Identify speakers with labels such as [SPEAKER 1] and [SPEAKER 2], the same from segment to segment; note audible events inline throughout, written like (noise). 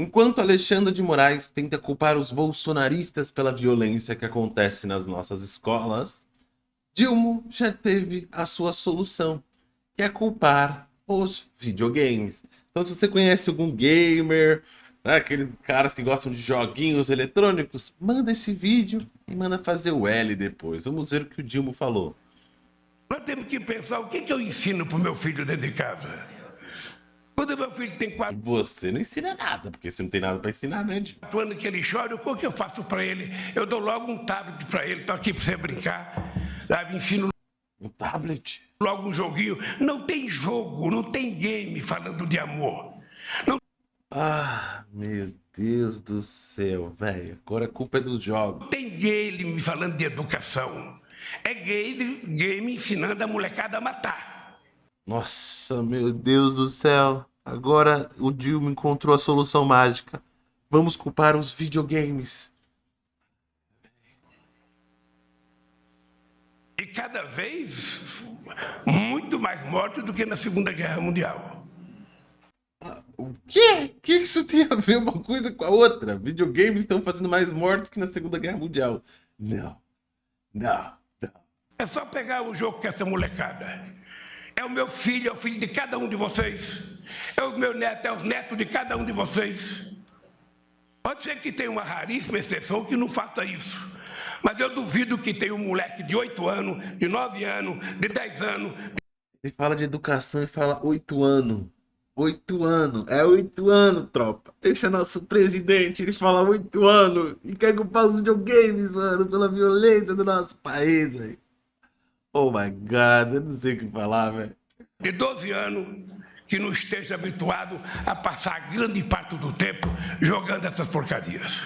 [SPEAKER 1] Enquanto Alexandre de Moraes tenta culpar os bolsonaristas pela violência que acontece nas nossas escolas, Dilma já teve a sua solução, que é culpar os videogames. Então se você conhece algum gamer, né, aqueles caras que gostam de joguinhos eletrônicos, manda esse vídeo e manda fazer o L depois. Vamos ver o que o Dilma falou.
[SPEAKER 2] Nós temos que pensar o que, que eu ensino para o meu filho dentro de casa. Quando meu filho tem quatro
[SPEAKER 1] Você não ensina nada, porque você não tem nada para ensinar, né, Dilma?
[SPEAKER 2] anos que ele chora, o que eu faço para ele? Eu dou logo um tablet para ele, estou aqui para você brincar. Sabe? Ensino
[SPEAKER 1] Um tablet?
[SPEAKER 2] logo um joguinho. Não tem jogo, não tem game falando de amor. Não
[SPEAKER 1] Ah, meu Deus do céu, velho. Agora a culpa é dos jogos.
[SPEAKER 2] tem game falando de educação. É game, game ensinando a molecada a matar.
[SPEAKER 1] Nossa, meu Deus do céu. Agora o Dilma encontrou a solução mágica. Vamos culpar os videogames.
[SPEAKER 2] E cada vez muito mais mortos do que na Segunda Guerra Mundial.
[SPEAKER 1] O quê? Que isso tem a ver uma coisa com a outra? Videogames estão fazendo mais mortes que na Segunda Guerra Mundial. Não. Não. Não.
[SPEAKER 2] É só pegar o jogo com essa molecada. É o meu filho, é o filho de cada um de vocês. É o meu neto, é os netos de cada um de vocês. Pode ser que tenha uma raríssima exceção que não faça isso. Mas eu duvido que tenha um moleque de 8 anos, de 9 anos, de 10 anos,
[SPEAKER 1] Ele fala de educação e fala oito anos. Oito anos. É oito anos, tropa. Esse é nosso presidente. Ele fala oito anos. E quer culpar os videogames, mano, pela violência do nosso país, velho. Oh my god, eu não sei o que falar, velho.
[SPEAKER 2] de 12 anos que não esteja habituado a passar grande parte do tempo jogando essas porcarias.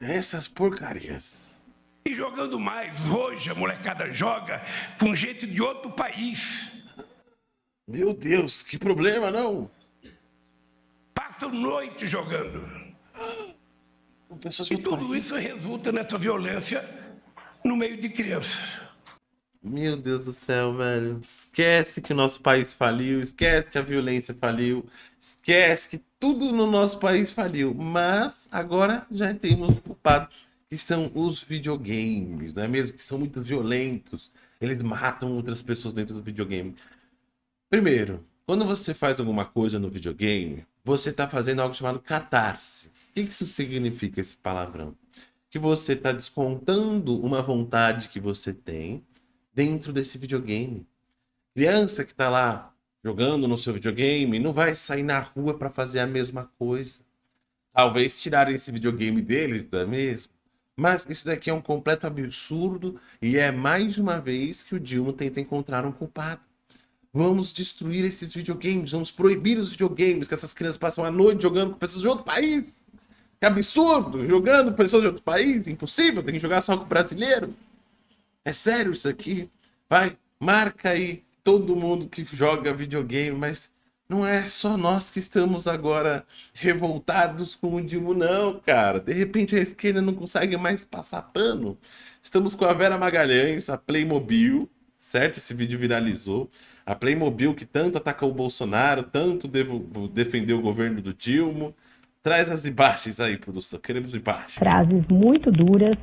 [SPEAKER 1] Essas porcarias.
[SPEAKER 2] E jogando mais, hoje a molecada joga com gente de outro país.
[SPEAKER 1] Meu Deus, que problema, não?
[SPEAKER 2] Passam noite jogando. E tudo isso resulta nessa violência no meio de crianças.
[SPEAKER 1] Meu Deus do céu, velho. Esquece que o nosso país faliu, esquece que a violência faliu, esquece que tudo no nosso país faliu. Mas agora já temos o culpado, que são os videogames, não é mesmo? Que são muito violentos. Eles matam outras pessoas dentro do videogame. Primeiro, quando você faz alguma coisa no videogame, você está fazendo algo chamado catarse. O que isso significa, esse palavrão? Que você está descontando uma vontade que você tem dentro desse videogame. Criança que está lá jogando no seu videogame não vai sair na rua para fazer a mesma coisa. Talvez tirarem esse videogame deles, não é mesmo? Mas isso daqui é um completo absurdo e é mais uma vez que o Dilma tenta encontrar um culpado. Vamos destruir esses videogames, vamos proibir os videogames, que essas crianças passam a noite jogando com pessoas de outro país. Que absurdo! Jogando com pessoas de outro país, impossível, tem que jogar só com brasileiros. É sério isso aqui? Vai, marca aí todo mundo que joga videogame, mas não é só nós que estamos agora revoltados com o Dilma, não, cara. De repente a esquerda não consegue mais passar pano. Estamos com a Vera Magalhães, a Playmobil, certo? Esse vídeo viralizou. A Playmobil que tanto ataca o Bolsonaro, tanto defendeu o governo do Dilma. Traz as imagens aí, produção. Queremos imagens.
[SPEAKER 3] frases muito duras,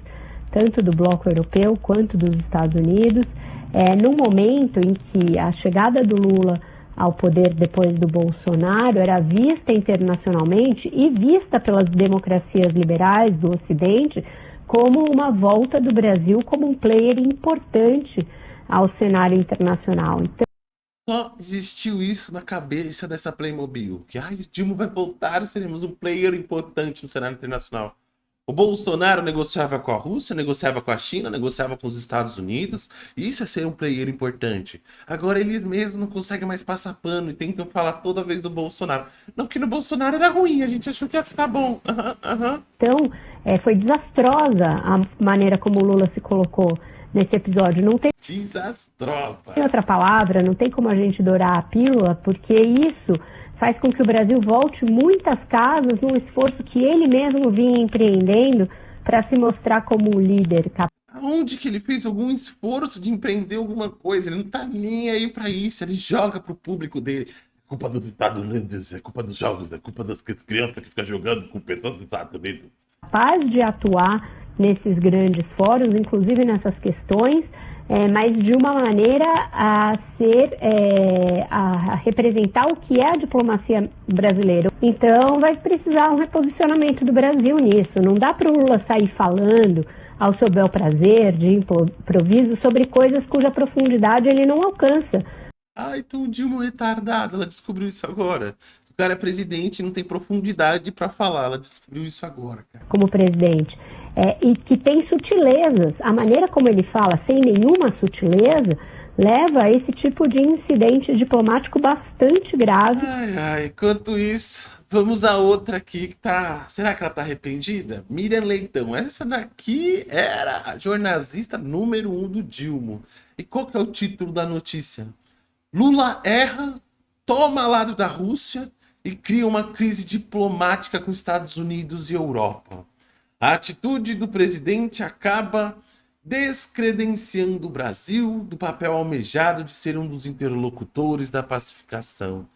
[SPEAKER 3] tanto do bloco europeu quanto dos Estados Unidos, é, num momento em que a chegada do Lula ao poder depois do Bolsonaro era vista internacionalmente e vista pelas democracias liberais do Ocidente como uma volta do Brasil como um player importante ao cenário internacional. Então,
[SPEAKER 1] Só existiu isso na cabeça dessa Playmobil. Que ai, o Dilma vai voltar, seremos um player importante no cenário internacional. O Bolsonaro negociava com a Rússia, negociava com a China, negociava com os Estados Unidos. Isso é ser um player importante. Agora eles mesmos não conseguem mais passar pano e tentam falar toda vez do Bolsonaro. Não, porque no Bolsonaro era ruim, a gente achou que ia ficar bom. (laughs) Aham, aham.
[SPEAKER 3] Então, é, foi desastrosa a maneira como o Lula se colocou nesse episódio. Não tem
[SPEAKER 1] Desastrosa.
[SPEAKER 3] outra palavra, não tem como a gente dourar a pílula, porque isso faz com que o Brasil volte muitas casas num esforço que ele mesmo vinha empreendendo para se mostrar como um líder capaz.
[SPEAKER 1] Aonde que ele fez algum esforço de empreender alguma coisa? Ele não tá nem aí pra isso, ele joga pro público dele. culpa dos Estados Unidos, é culpa dos jogos, é culpa das crianças que ficam jogando com pessoas dos Estados Unidos.
[SPEAKER 3] Capaz de atuar nesses grandes fóruns, inclusive nessas questões, é, mas de uma maneira a ser, é, a representar o que é a diplomacia brasileira. Então, vai precisar um reposicionamento do Brasil nisso. Não dá para o Lula sair falando ao seu bel prazer, de improviso, sobre coisas cuja profundidade ele não alcança.
[SPEAKER 1] Ah, então o Dilma é retardada, ela descobriu isso agora. O cara é presidente e não tem profundidade para falar, ela descobriu isso agora, cara.
[SPEAKER 3] Como presidente é, e que tem sutilezas. A maneira como ele fala, sem nenhuma sutileza, leva a esse tipo de incidente diplomático bastante grave.
[SPEAKER 1] Ai, ai, enquanto isso, vamos a outra aqui que tá. Será que ela tá arrependida? Miriam Leitão. Essa daqui era a jornalista número um do Dilma. E qual que é o título da notícia? Lula erra, toma lado da Rússia e cria uma crise diplomática com Estados Unidos e Europa. A atitude do presidente acaba descredenciando o Brasil do papel almejado de ser um dos interlocutores da pacificação.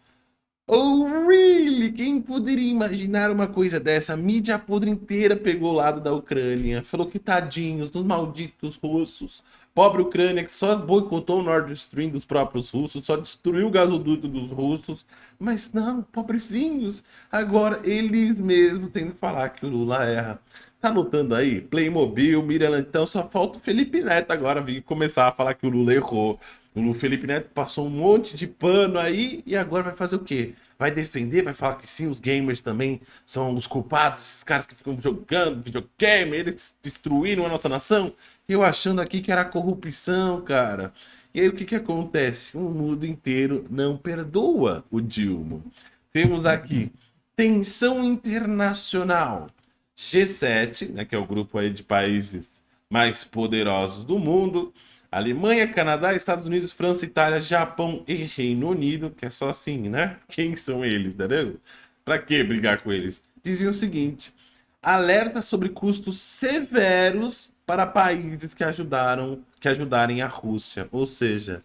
[SPEAKER 1] Oh, really? Quem poderia imaginar uma coisa dessa? A mídia podre inteira pegou o lado da Ucrânia. Falou que tadinhos dos malditos russos. Pobre Ucrânia que só boicotou o Nord Stream dos próprios russos, só destruiu o gasoduto dos russos. Mas não, pobrezinhos. Agora eles mesmos têm que falar que o Lula erra. Tá anotando aí? Playmobil, Miriam, então só falta o Felipe Neto agora vir começar a falar que o Lula errou. O Felipe Neto passou um monte de pano aí e agora vai fazer o quê? Vai defender, vai falar que sim, os gamers também são os culpados, esses caras que ficam jogando videogame, eles destruíram a nossa nação. Eu achando aqui que era corrupção, cara. E aí o que que acontece? O mundo inteiro não perdoa o Dilma. Temos aqui tensão internacional. G7, né, que é o grupo aí de países mais poderosos do mundo, Alemanha, Canadá, Estados Unidos, França, Itália, Japão e Reino Unido, que é só assim, né? Quem são eles, entendeu? Para que brigar com eles? Diziam o seguinte: alerta sobre custos severos para países que ajudaram, que ajudarem a Rússia, ou seja,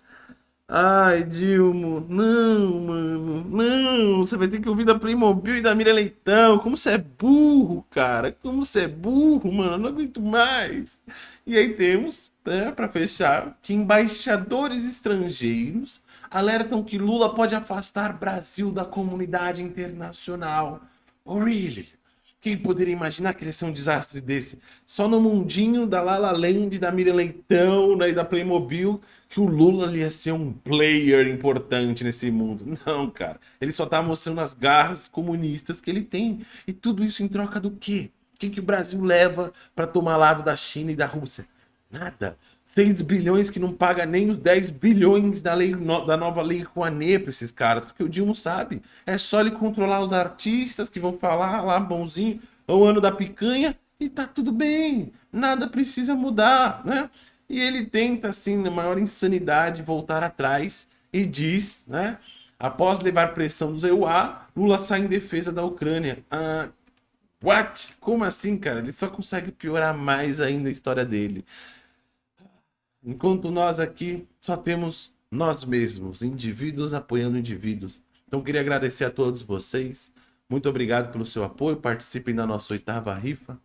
[SPEAKER 1] Ai, Dilma, não, mano, não, você vai ter que ouvir da Playmobil e da Mira Leitão, como você é burro, cara, como você é burro, mano, não aguento mais. E aí temos, né, para fechar, que embaixadores estrangeiros alertam que Lula pode afastar Brasil da comunidade internacional. Oh, really? Quem poderia imaginar que ia ser um desastre desse? Só no mundinho da Lala Land, da Miriam Leitão né, e da Playmobil que o Lula ia ser um player importante nesse mundo. Não, cara. Ele só tá mostrando as garras comunistas que ele tem. E tudo isso em troca do quê? O que, que o Brasil leva para tomar lado da China e da Rússia? Nada. 6 bilhões que não paga nem os 10 bilhões da, lei, da nova lei Rouanet para esses caras, porque o Dilma sabe. É só ele controlar os artistas que vão falar lá bonzinho, é o ano da picanha, e tá tudo bem. Nada precisa mudar, né? E ele tenta, assim, na maior insanidade, voltar atrás e diz, né? Após levar pressão dos EUA, Lula sai em defesa da Ucrânia. Ah, what? Como assim, cara? Ele só consegue piorar mais ainda a história dele. Enquanto nós aqui só temos nós mesmos, indivíduos apoiando indivíduos. Então queria agradecer a todos vocês. Muito obrigado pelo seu apoio. Participem da nossa oitava rifa.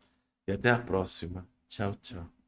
[SPEAKER 1] E até a próxima. Tchau, tchau.